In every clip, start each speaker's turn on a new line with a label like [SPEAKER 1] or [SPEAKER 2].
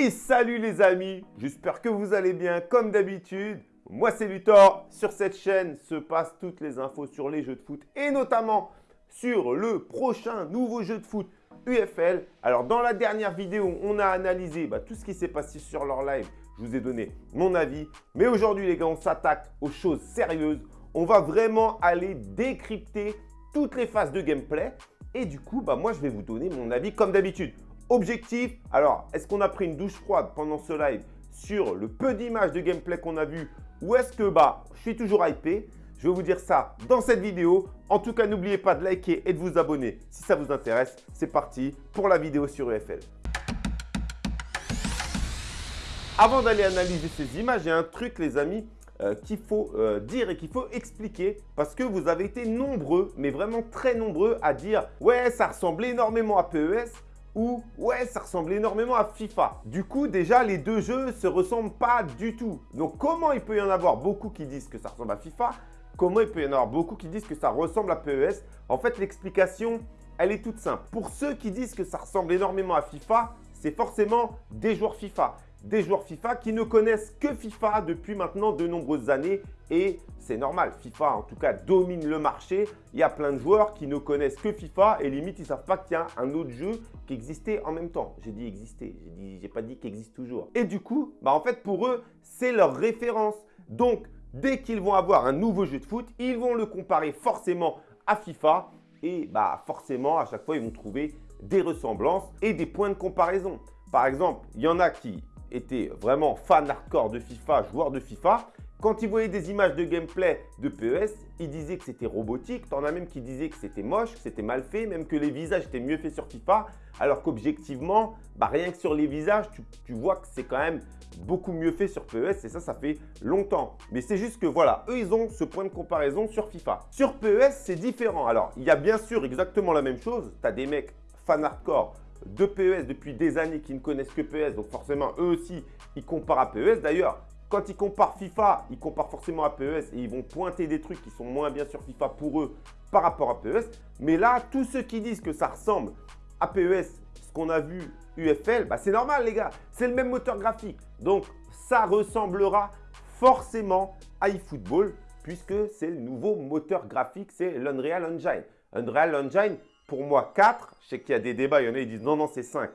[SPEAKER 1] Et salut les amis, j'espère que vous allez bien comme d'habitude. Moi c'est Luthor, sur cette chaîne se passent toutes les infos sur les jeux de foot et notamment sur le prochain nouveau jeu de foot UFL. Alors dans la dernière vidéo, on a analysé bah, tout ce qui s'est passé sur leur live. Je vous ai donné mon avis. Mais aujourd'hui les gars, on s'attaque aux choses sérieuses. On va vraiment aller décrypter toutes les phases de gameplay. Et du coup, bah, moi je vais vous donner mon avis comme d'habitude. Objectif, alors est-ce qu'on a pris une douche froide pendant ce live sur le peu d'images de gameplay qu'on a vu ou est-ce que bah, je suis toujours hypé? Je vais vous dire ça dans cette vidéo. En tout cas, n'oubliez pas de liker et de vous abonner si ça vous intéresse. C'est parti pour la vidéo sur EFL. Avant d'aller analyser ces images, il y a un truc les amis euh, qu'il faut euh, dire et qu'il faut expliquer parce que vous avez été nombreux, mais vraiment très nombreux à dire « Ouais, ça ressemble énormément à PES » ou ouais, ça ressemble énormément à FIFA. Du coup, déjà, les deux jeux se ressemblent pas du tout. Donc, comment il peut y en avoir beaucoup qui disent que ça ressemble à FIFA? Comment il peut y en avoir beaucoup qui disent que ça ressemble à PES? En fait, l'explication, elle est toute simple. Pour ceux qui disent que ça ressemble énormément à FIFA, c'est forcément des joueurs FIFA des joueurs FIFA qui ne connaissent que FIFA depuis maintenant de nombreuses années et c'est normal. FIFA, en tout cas, domine le marché. Il y a plein de joueurs qui ne connaissent que FIFA et limite, ils ne savent pas qu'il y a un autre jeu qui existait en même temps. J'ai dit exister, j'ai pas dit qu'il existe toujours. Et du coup, bah en fait, pour eux, c'est leur référence. Donc, dès qu'ils vont avoir un nouveau jeu de foot, ils vont le comparer forcément à FIFA et bah forcément, à chaque fois, ils vont trouver des ressemblances et des points de comparaison. Par exemple, il y en a qui était vraiment fan hardcore de FIFA, joueur de FIFA, quand il voyait des images de gameplay de PES, il disait que c'était robotique. T'en as même qui disaient que c'était moche, que c'était mal fait, même que les visages étaient mieux faits sur FIFA. Alors qu'objectivement, bah rien que sur les visages, tu, vois que c'est quand même beaucoup mieux fait sur PES et ça, ça fait longtemps. Mais c'est juste que voilà, eux, ils ont ce point de comparaison sur FIFA. Sur PES, c'est différent. Alors, il y a bien sûr exactement la même chose. Tu as des mecs fan hardcore de PES depuis des années qui ne connaissent que PES. Donc forcément, eux aussi, ils comparent à PES. D'ailleurs, quand ils comparent FIFA, ils comparent forcément à PES et ils vont pointer des trucs qui sont moins bien sur FIFA pour eux par rapport à PES. Mais là, tous ceux qui disent que ça ressemble à PES, ce qu'on a vu UFL, bah c'est normal les gars, c'est le même moteur graphique. Donc, ça ressemblera forcément à eFootball puisque c'est le nouveau moteur graphique, c'est l'Unreal Engine. Unreal Engine, pour moi 4. Je sais qu'il y a des débats, il y en a qui disent non, non, c'est 5.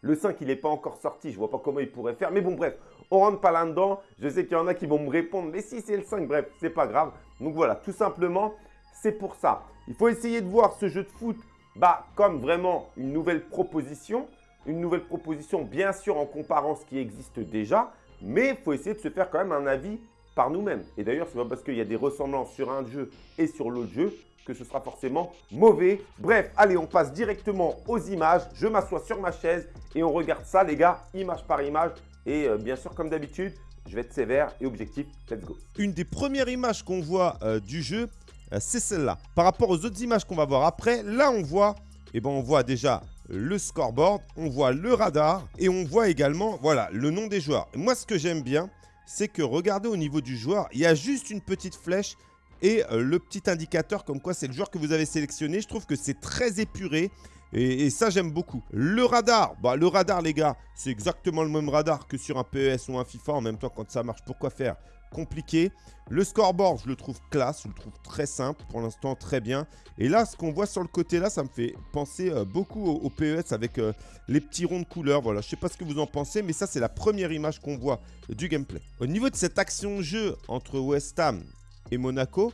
[SPEAKER 1] Le 5, il n'est pas encore sorti, je ne vois pas comment il pourrait faire. Mais bon, bref, on rentre pas là-dedans. Je sais qu'il y en a qui vont me répondre, mais si c'est le 5, bref, c'est pas grave. Donc voilà, tout simplement, c'est pour ça. Il faut essayer de voir ce jeu de foot bah, comme vraiment une nouvelle proposition. Une nouvelle proposition, bien sûr, en comparant ce qui existe déjà. Mais il faut essayer de se faire quand même un avis par nous-mêmes. Et d'ailleurs, ce n'est pas parce qu'il y a des ressemblances sur un jeu et sur l'autre jeu que ce sera forcément mauvais. Bref, allez, on passe directement aux images. Je m'assois sur ma chaise et on regarde ça, les gars, image par image. Et euh, bien sûr, comme d'habitude, je vais être sévère et objectif. Let's go.
[SPEAKER 2] Une des premières images qu'on voit euh, du jeu, euh, c'est celle-là. Par rapport aux autres images qu'on va voir après, là, on voit, eh ben, on voit déjà le scoreboard, on voit le radar et on voit également, voilà, le nom des joueurs. moi, ce que j'aime bien, c'est que regardez au niveau du joueur, il y a juste une petite flèche et euh, le petit indicateur comme quoi c'est le joueur que vous avez sélectionné. Je trouve que c'est très épuré. Et, ça, j'aime beaucoup. Le radar, bah, le radar, les gars, c'est exactement le même radar que sur un PES ou un FIFA. En même temps, quand ça marche, pourquoi faire? Compliqué Le scoreboard, je le trouve classe, je le trouve très simple, pour l'instant très bien. Et là, ce qu'on voit sur le côté là, ça me fait penser euh, beaucoup au, PES avec euh, les petits ronds de couleurs. Voilà, je sais pas ce que vous en pensez, mais ça, c'est la première image qu'on voit du gameplay. Au niveau de cette action-jeu entre West Ham et Monaco,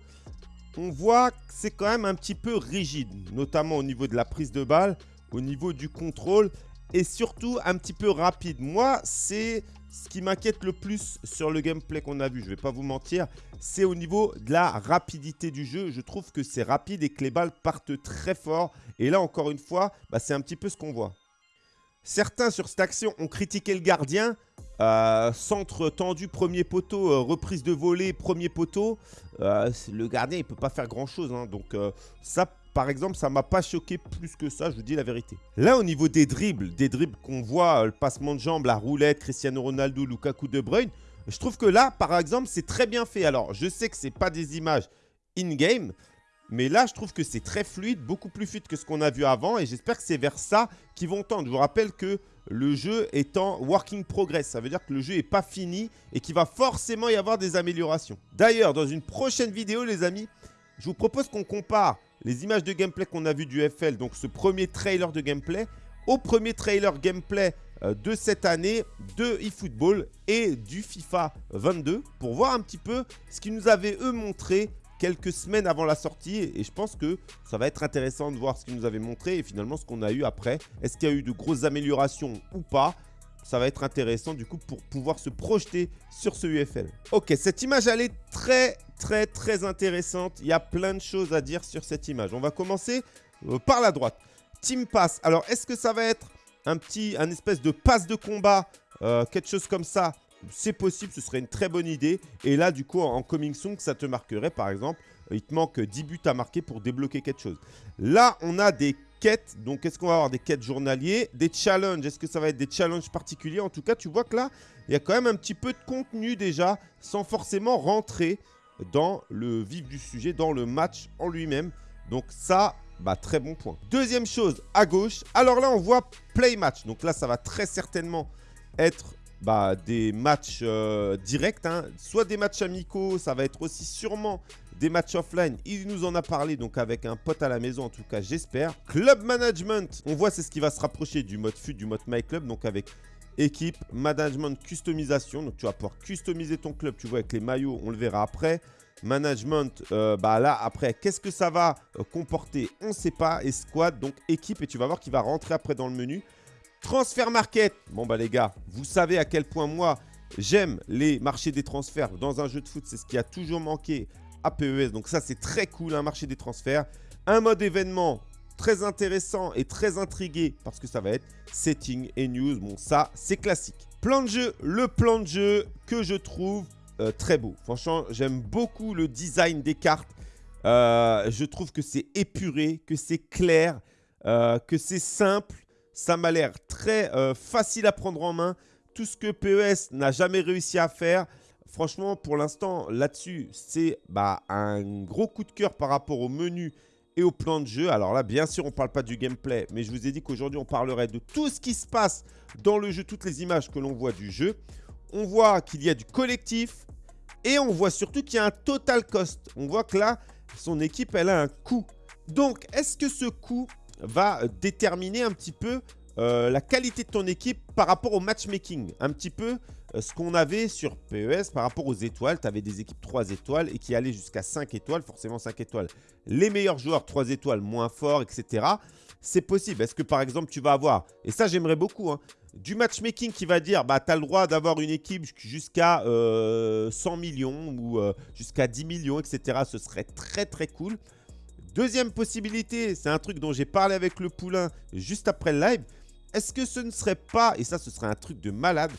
[SPEAKER 2] on voit que c'est quand même un petit peu rigide, notamment au niveau de la prise de balle, au niveau du contrôle et surtout un petit peu rapide. Moi, c'est ce qui m'inquiète le plus sur le gameplay qu'on a vu, je ne vais pas vous mentir, c'est au niveau de la rapidité du jeu. Je trouve que c'est rapide et que les balles partent très fort. Et là, encore une fois, bah, c'est un petit peu ce qu'on voit. Certains sur cette action ont critiqué le gardien. Euh, centre tendu, premier poteau, euh, reprise de volée, premier poteau. Euh, le gardien, il peut pas faire grand-chose. Hein. donc ça, par exemple, ça m'a pas choqué plus que ça, je vous dis la vérité. Là, au niveau des dribbles, des dribbles qu'on voit, le passement de jambes, la roulette, Cristiano Ronaldo, Lukaku, De Bruyne, je trouve que là, par exemple, c'est très bien fait. Alors, je sais que c'est pas des images in-game, mais là, je trouve que c'est très fluide, beaucoup plus fluide que ce qu'on a vu avant. Et j'espère que c'est vers ça qu'ils vont tendre. Je vous rappelle que
[SPEAKER 1] le jeu est en working progress. Ça veut dire que le jeu n'est pas fini et qu'il va forcément y avoir des améliorations. D'ailleurs, dans une prochaine vidéo, les amis, je vous propose qu'on compare les images de gameplay qu'on a vu du FL, donc ce premier trailer de gameplay, au premier trailer gameplay euh, de cette année de eFootball et du FIFA 22 pour voir un petit peu ce qu'ils nous avaient eux montré quelques semaines avant la sortie et je pense que ça va être intéressant de voir ce qu'ils nous avaient montré et finalement ce qu'on a eu après. Est-ce qu'il y a eu de grosses améliorations ou pas? Ça va être intéressant du coup pour pouvoir se projeter sur ce UFL. Ok, cette image elle est très très très intéressante. Il y a plein de choses à dire sur cette image. On va commencer euh, par la droite. Team Pass. Alors est-ce que ça va être un petit, un espèce de passe de combat, euh, quelque chose comme ça c'est possible, ce serait une très bonne idée. Et là, du coup, en coming soon, ça te marquerait, par exemple, il te manque 10 buts à marquer pour débloquer quelque chose. Là, on a des quêtes. Donc, est-ce qu'on va avoir des quêtes journaliers? Des challenges. Est-ce que ça va être des challenges particuliers? En tout cas, tu vois que là, il y a quand même un petit peu de contenu déjà, sans forcément rentrer dans le vif du sujet, dans le match en lui-même. Donc ça, bah, très bon point. Deuxième chose, à gauche. Alors là, on voit play match. Donc là, ça va très certainement être bah, des matchs euh, directs, hein. soit des matchs amicaux, ça va être aussi sûrement des matchs offline. Il nous en a parlé donc avec un pote à la maison, en tout cas j'espère. Club management, on voit c'est ce qui va se rapprocher du mode FUT, du mode My Club, donc avec équipe, management, customisation. Donc tu vas pouvoir customiser ton club, tu vois avec les maillots, on le verra après. Management, euh, bah là après, qu'est-ce que ça va euh, comporter? On ne sait pas. Et squad, donc équipe, et tu vas voir qu'il va rentrer après dans le menu. Transfer market. Bon bah les gars, vous savez à quel point moi j'aime les marchés des transferts dans un jeu de foot. C'est ce qui a toujours manqué à PES. Donc ça c'est très cool un marché des transferts. Un mode événement très intéressant et très intrigué parce que ça va être setting et news. Bon ça c'est classique. Plan de jeu, le plan de jeu que je trouve euh, très beau. Franchement j'aime beaucoup le design des cartes. Euh, je trouve que c'est épuré, que c'est clair, euh, que c'est simple ça m'a l'air très euh, facile à prendre en main. Tout ce que PES n'a jamais réussi à faire. Franchement, pour l'instant, là-dessus, c'est bah, un gros coup de cœur par rapport au menu et au plan de jeu. Alors là, bien sûr, on ne parle pas du gameplay, mais je vous ai dit qu'aujourd'hui, on parlerait de tout ce qui se passe dans le jeu, toutes les images que l'on voit du jeu. On voit qu'il y a du collectif et on voit surtout qu'il y a un total cost. On voit que là, son équipe, elle a un coût. Donc, est-ce que ce coût va déterminer un petit peu euh, la qualité de ton équipe par rapport au matchmaking. Un petit peu euh, ce qu'on avait sur PES par rapport aux étoiles. Tu avais des équipes 3 étoiles et qui allaient jusqu'à 5 étoiles, forcément 5 étoiles. Les meilleurs joueurs 3 étoiles moins forts, etc. C'est possible. Est-ce que par exemple tu vas avoir, et ça j'aimerais beaucoup, hein, du matchmaking qui va dire bah, tu as le droit d'avoir une équipe jusqu'à 100 euh, millions ou jusqu'à 10 millions, etc. Ce serait très très cool. Deuxième possibilité, c'est un truc dont j'ai parlé avec le poulain juste après le live. Est-ce que ce ne serait pas, et ça ce serait un truc de malade,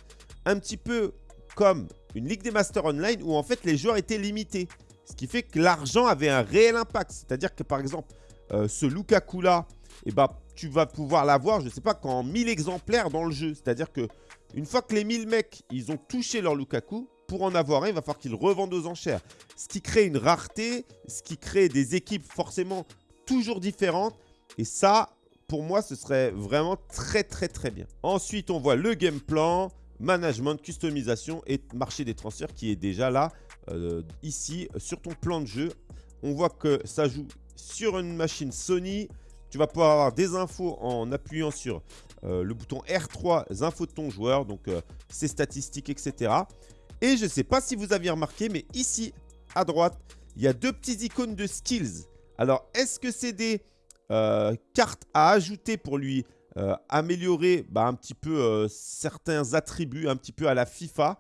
[SPEAKER 1] un petit peu comme une Ligue des Masters Online où en fait les joueurs étaient limités. Ce qui fait que l'argent avait un réel impact. C'est-à-dire que par exemple, euh, ce Lukaku là, eh ben, tu vas pouvoir l'avoir, je ne sais pas, qu'en 1000 exemplaires dans le jeu. C'est-à-dire que une fois que les 1000 mecs, ils ont touché leur Lukaku, pour en avoir un, il va falloir qu'ils revendent aux enchères. Ce qui crée une rareté, ce qui crée des équipes forcément toujours différentes. Et ça, pour moi, ce serait vraiment très très très bien. Ensuite, on voit le game plan, management, customisation et marché des transferts qui est déjà là, euh, ici, sur ton plan de jeu. On voit que ça joue sur une machine Sony. Tu vas pouvoir avoir des infos en appuyant sur euh, le bouton R3, infos de ton joueur, donc euh, ses statistiques, etc. Et je ne sais pas si vous aviez remarqué, mais ici, à droite, il y a deux petits icônes de skills. Alors, est-ce que c'est des euh, cartes à ajouter pour lui euh, améliorer bah, un petit peu euh, certains attributs, un petit peu à la FIFA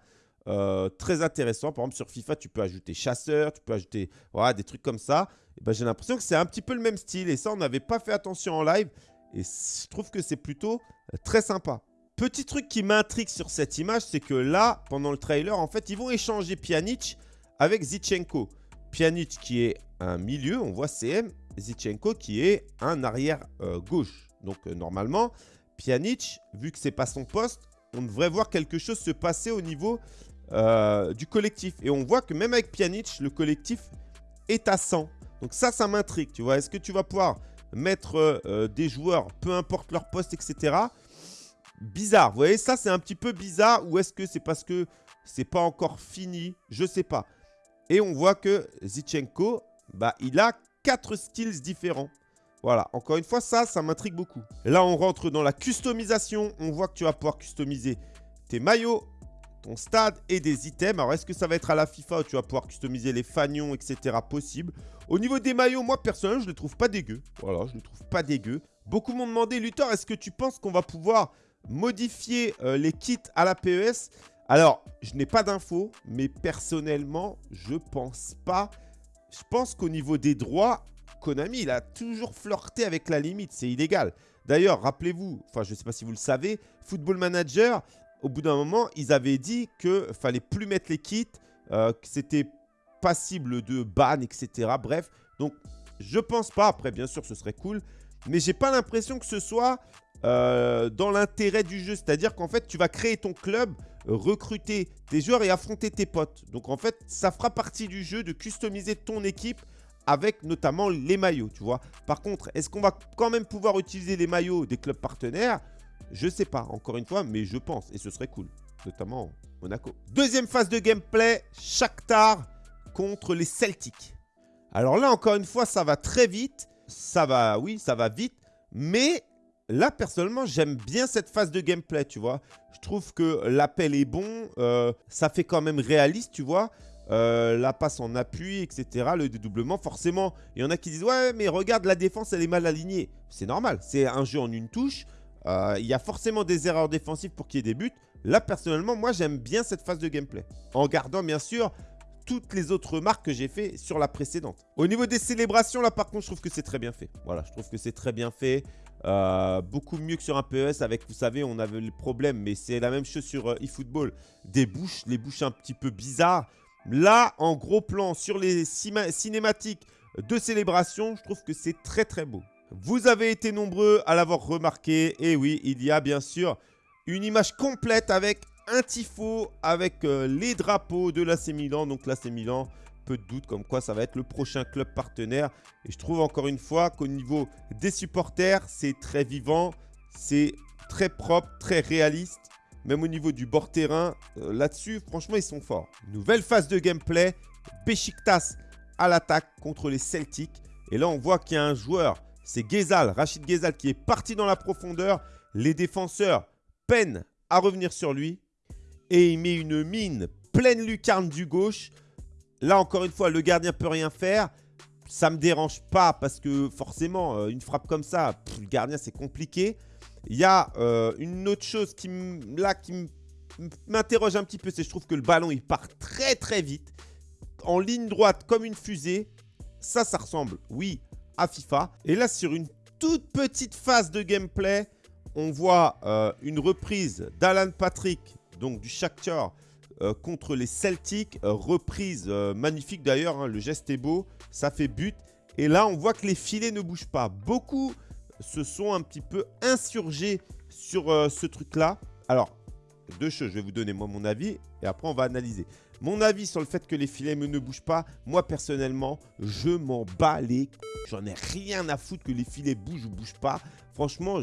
[SPEAKER 1] Très intéressant. Par exemple, sur FIFA, tu peux ajouter chasseur, tu peux ajouter des trucs comme ça. Ben, J'ai l'impression que c'est un petit peu le même style. Et ça, on n'avait pas fait attention en live. Et je trouve que c'est plutôt très sympa. Petit truc qui m'intrigue sur cette image, c'est que là, pendant le trailer, en fait, ils vont échanger Pjanic avec Zichenko. Pjanic qui est un milieu, on voit CM, Zichenko qui est un arrière euh, gauche. Donc euh, normalement, Pjanic, vu que c'est pas son poste, on devrait voir quelque chose se passer au niveau euh, du collectif. Et on voit que même avec Pjanic, le collectif est à 100. Donc ça, ça m'intrigue, tu vois. Est-ce que tu vas pouvoir mettre des joueurs, peu importe leur poste, etc bizarre. Vous voyez, ça, c'est un petit peu bizarre. Ou est-ce que c'est parce que c'est pas encore fini? Je sais pas. Et on voit que Zichenko, bah, il a quatre skills différents. Voilà, encore une fois, ça, ça m'intrigue beaucoup. Là, on rentre dans la customisation. On voit que tu vas pouvoir customiser tes maillots, ton stade et des items. Alors, est-ce que ça va être à la FIFA où tu vas pouvoir customiser les fanions, etc. Possible? Au niveau des maillots, moi, personnellement, je ne les trouve pas dégueux. Voilà, je ne les trouve pas dégueux. Beaucoup m'ont demandé, Luthor, est-ce que tu penses qu'on va pouvoir modifier euh, les kits à la PES Alors, je n'ai pas d'infos, mais personnellement, je pense pas. Je pense qu'au niveau des droits, Konami, il a toujours flirté avec la limite. C'est illégal. D'ailleurs, rappelez-vous, enfin, je ne sais pas si vous le savez, Football Manager, au bout d'un moment, ils avaient dit qu'il fallait plus mettre les kits, euh, que c'était passible de ban, etc. Bref, donc je pense pas. Après, bien sûr, ce serait cool. Mais j'ai pas l'impression que ce soit euh, dans l'intérêt du jeu. C'est-à-dire qu'en fait, tu vas créer ton club, recruter tes joueurs et affronter tes potes. Donc en fait, ça fera partie du jeu de customiser ton équipe avec notamment les maillots, tu vois. Par contre, est-ce qu'on va quand même pouvoir utiliser les maillots des clubs partenaires? Je sais pas, encore une fois, mais je pense. Et ce serait cool, notamment Monaco. Deuxième phase de gameplay, Shakhtar contre les Celtics. Alors là, encore une fois, ça va très vite. Ça va, oui, ça va vite. Mais là, personnellement, j'aime bien cette phase de gameplay, tu vois. Je trouve que l'appel est bon. Euh, ça fait quand même réaliste, tu vois. Euh, la passe en appui, etc. Le dédoublement, forcément, il y en a qui disent « Ouais, mais regarde, la défense, elle est mal alignée. » C'est normal, c'est un jeu en une touche. Euh, il y a forcément des erreurs défensives pour qu'il y ait des buts. Là, personnellement, moi, j'aime bien cette phase de gameplay. En gardant, bien sûr, toutes les autres remarques que j'ai fait sur la précédente. Au niveau des célébrations, là, par contre, je trouve que c'est très bien fait. Voilà, je trouve que c'est très bien fait. Euh, beaucoup mieux que sur un PES avec, vous savez, on avait le problème, mais c'est la même chose sur eFootball. Des bouches, les bouches un petit peu bizarres. Là, en gros plan, sur les cinématiques de célébration, je trouve que c'est très très beau. Vous avez été nombreux à l'avoir remarqué. Et oui, il y a bien sûr une image complète avec un tifo, avec euh, les drapeaux de l'AC Milan. Donc l'AC Milan, peu de doute comme quoi ça va être le prochain club partenaire. Et je trouve encore une fois qu'au niveau des supporters, c'est très vivant, c'est très propre, très réaliste. Même au niveau du bord terrain, euh, là-dessus, franchement, ils sont forts. Nouvelle phase de gameplay. Besiktas à l'attaque contre les Celtics. Et là, on voit qu'il y a un joueur, c'est Gezal, Rachid Gezal, qui est parti dans la profondeur. Les défenseurs peinent à revenir sur lui. Et il met une mine pleine lucarne du gauche. Là, encore une fois, le gardien peut rien faire. Ça ne me dérange pas parce que forcément, euh, une frappe comme ça, le gardien, c'est compliqué. Il y a euh, une autre chose qui, m'interroge un petit peu, c'est je trouve que le ballon, il part très très vite. En ligne droite, comme une fusée. Ça, ça ressemble, oui, à FIFA. Et là, sur une toute petite phase de gameplay, on voit euh, une reprise d'Alan Patrick, donc du Shakhtar, euh, contre les Celtics. reprise magnifique d'ailleurs, hein, le geste est beau, ça fait but. Et là, on voit que les filets ne bougent pas. Beaucoup se sont un petit peu insurgés sur euh, ce truc-là. Alors, deux choses, je vais vous donner moi mon avis et après on va analyser. Mon avis sur le fait que les filets ne bougent pas, moi personnellement, je m'en bats les J'en ai rien à foutre que les filets bougent ou bougent pas. Franchement,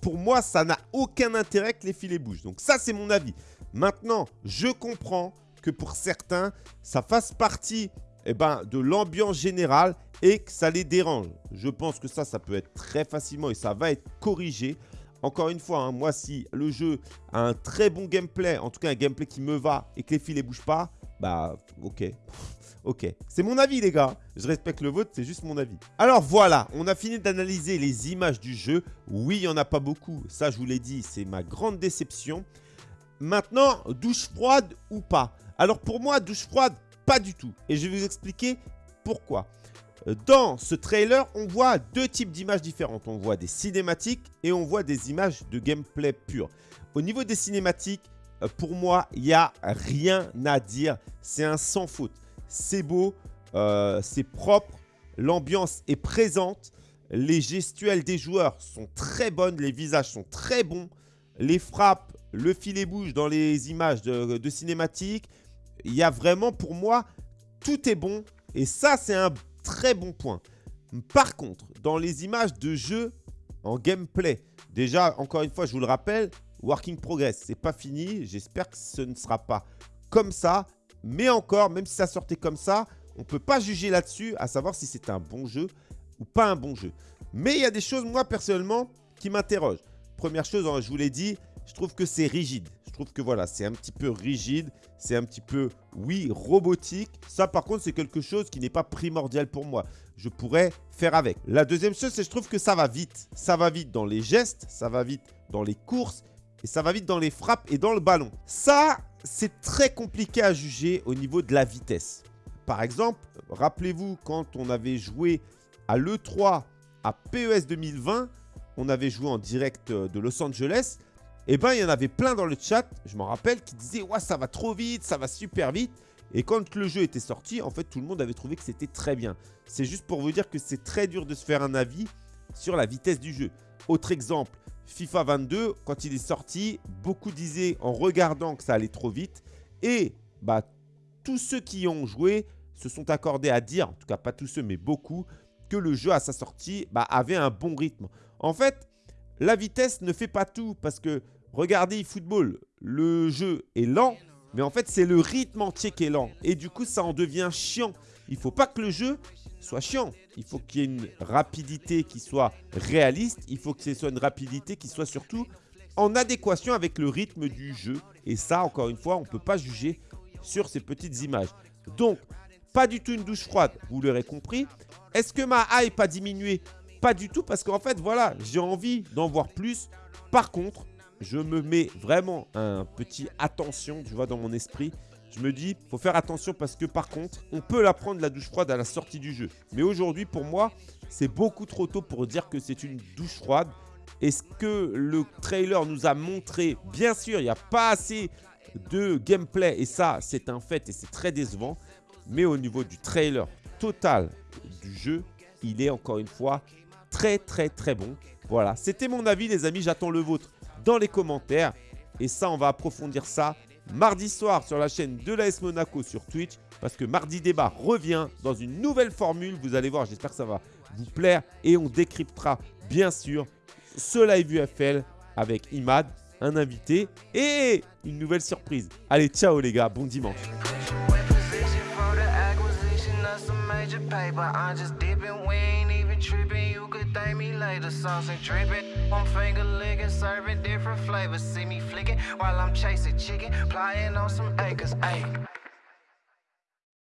[SPEAKER 1] pour moi, ça n'a aucun intérêt que les filets bougent. Donc ça, c'est mon avis. Maintenant, je comprends que pour certains, ça fasse partie eh ben, de l'ambiance générale et que ça les dérange. Je pense que ça, ça peut être très facilement et ça va être corrigé. Encore une fois, hein, moi, si le jeu a un très bon gameplay, en tout cas un gameplay qui me va et que les filets bougent pas, bah ok. ok, c'est mon avis les gars. Je respecte le vôtre, c'est juste mon avis. Alors voilà, on a fini d'analyser les images du jeu. Oui, il n'y en a pas beaucoup. Ça, je vous l'ai dit, c'est ma grande déception. Maintenant, douche froide ou pas Alors pour moi, douche froide, pas du tout. Et je vais vous expliquer pourquoi. Euh, dans ce trailer, on voit deux types d'images différentes. On voit des cinématiques et on voit des images de gameplay pur. Au niveau des cinématiques, euh, pour moi, il n'y a rien à dire. C'est un sans faute. C'est beau, euh, c'est propre, l'ambiance est présente, les gestuelles des joueurs sont très bonnes, les visages sont très bons, les frappes, le filet bouge dans les images de, de cinématiques, il y a vraiment, pour moi, tout est bon. Et ça, c'est un très bon point. Par contre, dans les images de jeu en gameplay, Déjà, encore une fois, je vous le rappelle, working progress, c'est pas fini. J'espère que ce ne sera pas comme ça. Mais encore, même si ça sortait comme ça, on ne peut pas juger là-dessus, à savoir si c'est un bon jeu ou pas un bon jeu. Mais il y a des choses, moi, personnellement, qui m'interrogent. Première chose, hein, je vous l'ai dit, je trouve que c'est rigide. Je trouve que voilà, c'est un petit peu rigide, c'est un petit peu, oui, robotique. Ça, par contre, c'est quelque chose qui n'est pas primordial pour moi. Je pourrais faire avec. La deuxième chose, c'est que je trouve que ça va vite. Ça va vite dans les gestes, ça va vite dans les courses et ça va vite dans les frappes et dans le ballon. Ça, c'est très compliqué à juger au niveau de la vitesse. Par exemple, rappelez-vous quand on avait joué à l'E3 à PES 2020, on avait joué en direct de Los Angeles. Eh ben, il y en avait plein dans le chat, je m'en rappelle, qui disaient « Ouais, ça va trop vite, ça va super vite ». Et quand le jeu était sorti, en fait, tout le monde avait trouvé que c'était très bien. C'est juste pour vous dire que c'est très dur de se faire un avis sur la vitesse du jeu. Autre exemple, FIFA 22, quand il est sorti, beaucoup disaient en regardant que ça allait trop vite. Et bah, tous ceux qui ont joué se sont accordés à dire, en tout cas pas tous ceux mais beaucoup, que le jeu à sa sortie bah, avait un bon rythme. En fait, la vitesse ne fait pas tout parce que regardez eFootball, le jeu est lent, mais en fait c'est le rythme entier qui est lent et du coup ça en devient chiant. Il faut pas que le jeu soit chiant. Il faut qu'il y ait une rapidité qui soit réaliste, il faut que ce soit une rapidité qui soit surtout en adéquation avec le rythme du jeu. Et ça, encore une fois, on ne peut pas juger sur ces petites images. Donc, pas du tout une douche froide, vous l'aurez compris. Est-ce que ma hype a diminué? Pas du tout, parce qu'en fait, voilà, j'ai envie d'en voir plus. Par contre, je me mets vraiment un petit attention, tu vois, dans mon esprit. Je me dis, faut faire attention parce que par contre, on peut la prendre la douche froide à la sortie du jeu. Mais aujourd'hui, pour moi, c'est beaucoup trop tôt pour dire que c'est une douche froide. est ce que le trailer nous a montré, bien sûr, il n'y a pas assez de gameplay et ça, c'est un fait et c'est très décevant. Mais au niveau du trailer total du jeu, il est encore une fois très très très bon. Voilà, c'était mon avis les amis, j'attends le vôtre dans les commentaires. Et ça, on va approfondir ça mardi soir sur la chaîne de l'AS Monaco sur Twitch. Parce que Mardi Débat revient dans une nouvelle formule. Vous allez voir, j'espère que ça va vous plaire. Et on décryptera bien sûr ce live UFL avec Imad, un invité et une nouvelle surprise. Allez, ciao les gars, bon dimanche. Thank me later. Sauce and dripping. One finger licking, serving different flavors. See me flicking while I'm chasing chicken, flying on some acres. Ayy.